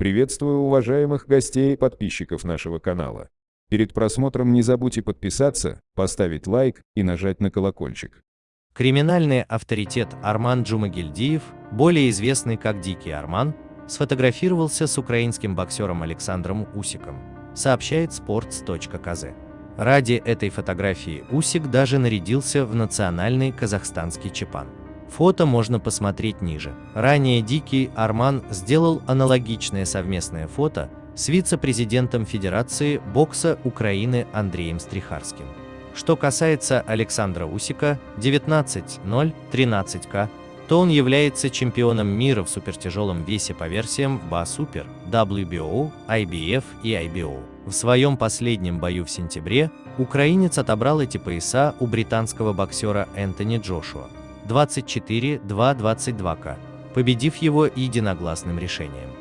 Приветствую уважаемых гостей и подписчиков нашего канала. Перед просмотром не забудьте подписаться, поставить лайк и нажать на колокольчик. Криминальный авторитет Арман Джумагильдиев, более известный как Дикий Арман, сфотографировался с украинским боксером Александром Усиком, сообщает sports.kz. Ради этой фотографии Усик даже нарядился в национальный казахстанский чепан. Фото можно посмотреть ниже. Ранее Дикий Арман сделал аналогичное совместное фото с вице-президентом Федерации бокса Украины Андреем Стрихарским. Что касается Александра Усика 19.013К, то он является чемпионом мира в супертяжелом весе по версиям в BA Super, WBO, IBF и IBO. В своем последнем бою в сентябре украинец отобрал эти пояса у британского боксера Энтони Джошуа. 24-2-22К, победив его единогласным решением.